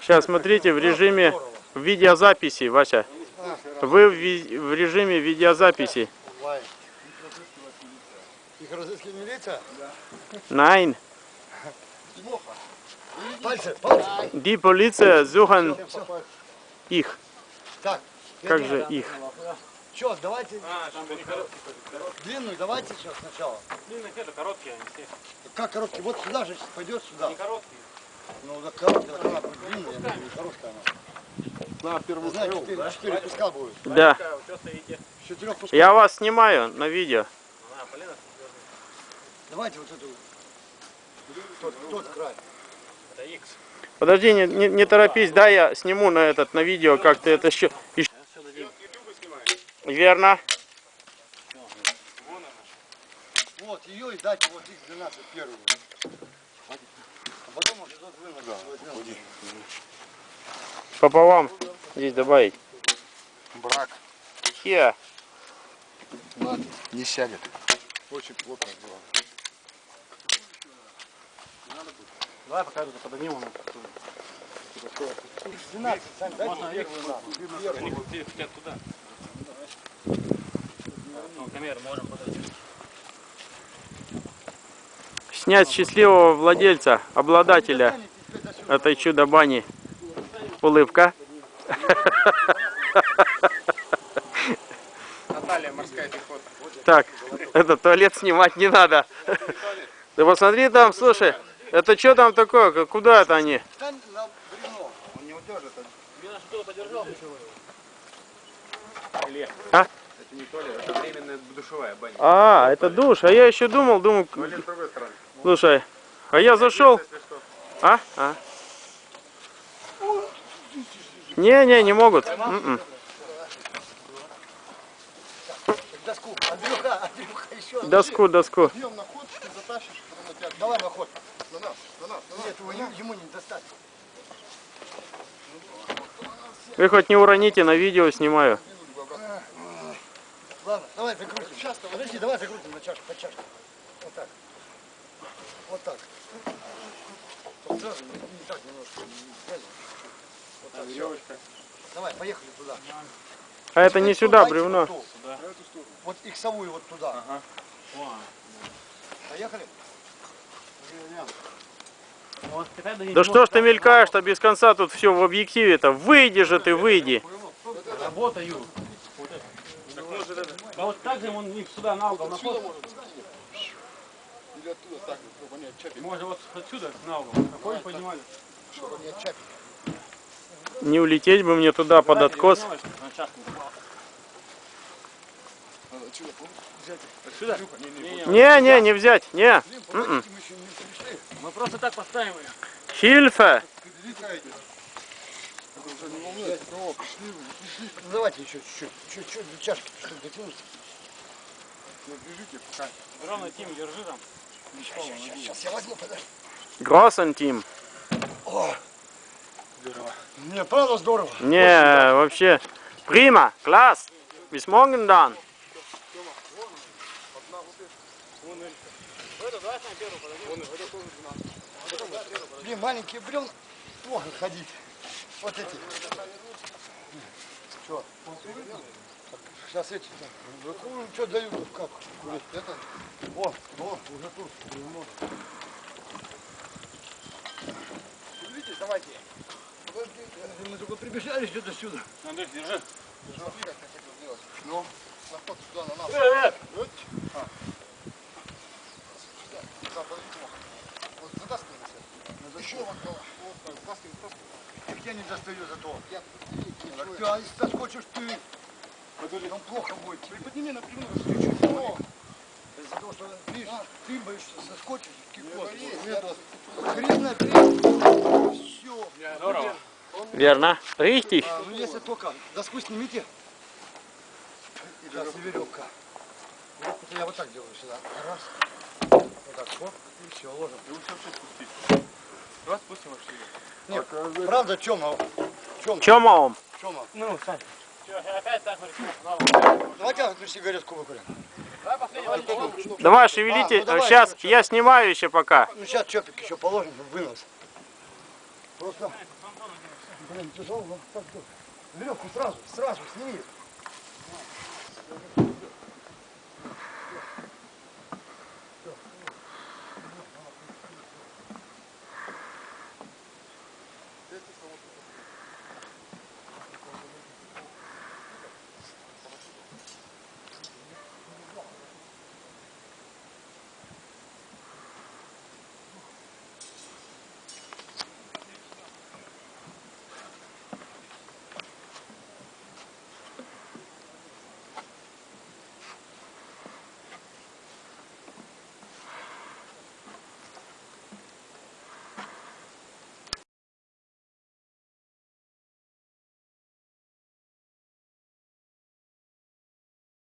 Сейчас смотрите в режиме видеозаписи, Вася. Вы в, ви- в режиме видеозаписи. Их разыскивает милиция? Nein, Пальцы, пальцы. die Polizei suchen их. Так, Как же их? что, давайте длинную, давайте сейчас сначала. Длинных это короткие, они все. Как короткий? Вот сюда же пойдет сюда. Не короткие. Ну, да короткая, она будет длинная, я имею в виду, короткая она. На первую Знаете, четыре, четыре куска будет. Да, Какая, вы что стоите? С четырех кусков. я вас снимаю на видео. Давайте вот эту, тот, тот край. это X. Подожди, не, не, не торопись, да, я сниму на этот, на видео, как ты это еще... Верно. Вот, ее и дать вот их 12 первую. Потом уже тот вынос возьмем. Пополам здесь добавить. Брак. Here. Не сядет. Очень плотно сделано. Давай пока это поднимем. 12, Сань, дайте Можно их на. Они хотят туда. Ну, камеру можем подать. Снять счастливого владельца, обладателя этой чудо-бани. Улыбка. Наталья, морская пехота. Так, это туалет снимать не надо. Ты посмотри там, слушай, это что там такое? Куда это они? Подержал? А? Это не туалет, это временная душевая баня. А, это душ. А я еще думал, думал, Туалет с другой стороны. Слушай, а я зашел. А? А? Не, не, могут. Доску. Андрюха, Андрюха, еще. Доску, доску. Днем на ход, ты затащишь, потом на тебя. Давай на ход. На нас, на нас, на нас. Нет, его, ему- не достать. Вы хоть не уроните, на видео снимаю. Ладно, давай закрутим. Сейчас, подожди, давай закрутим на чашку, по чашке. Вот так. Вот так. Вот сразу, не, не так немножко. Вот так, всё. Давай, поехали туда. А это не сюда, бревно. Вот, ту. вот иксовую вот туда. Поехали? До них Да что ж ты мелькаешь-то без конца тут все в объективе-то? Выйди же ты, выйди. Работаю. А вот так же он сюда на угол. Или оттуда так, чтобы они отчапили. Можно вот отсюда на угол. Какой понимали? Чтобы не отчапить. Не улететь бы мне туда под откос. Отсюда? Сюда? Не, не, не взять, не. Блин, М-м. мы еще не пришли. Мы просто так поставим ее. Пришли. Ну, давайте еще чуть-чуть. Чуть-чуть до чашки, чтобы дотянуться. Ну, бежите, пока. Ровно Тим, держи там. Сейчас я возьму, подожди. Гроссен Тим. Не, правда здорово. Не, вообще. Прима, класс. Bis morgen dann. Блин, маленькие бревна плохо ходить. Вот эти. Что? Сейчас эти. Ну, что дают, как? Это? О, о, уже тут. Видите, давайте. Подождите, мы только прибежали что-то сюда. Андрей, держи. Смотри, как хотел сделать. Ну, на ход сюда, на нас. Вот. А. Да, подожди, Тимоха. Вот затаскивай на себя. Еще вот, вот, так, затаскивай, затаскивай. Я не достаю зато. Я ты, а соскочишь ты, нам плохо будет. Приподними напрямую чуть-чуть. О, Из-за того, что видишь, ты боишься соскочишь, кикот. Это Хрен набери. Все. Здорово. Верно. Richtig. А, ну если только доску снимите. Сейчас и веревка. Вот я вот так делаю сюда. Раз. Вот так, хоп, и все, ложим. Раз, спустим вообще. Нет, правда, Тёма, Тёма, Чомом. Тёма. Ну, Сань. Опять так. Давайте одну сигаретку выкурим. Давай последний. Давай, шевелите. А, ну давай, Сейчас короче. я снимаю еще пока. Ну сейчас чопик еще положим, вынос. Просто, блин, тяжело, но так, веревку сразу, сразу сними.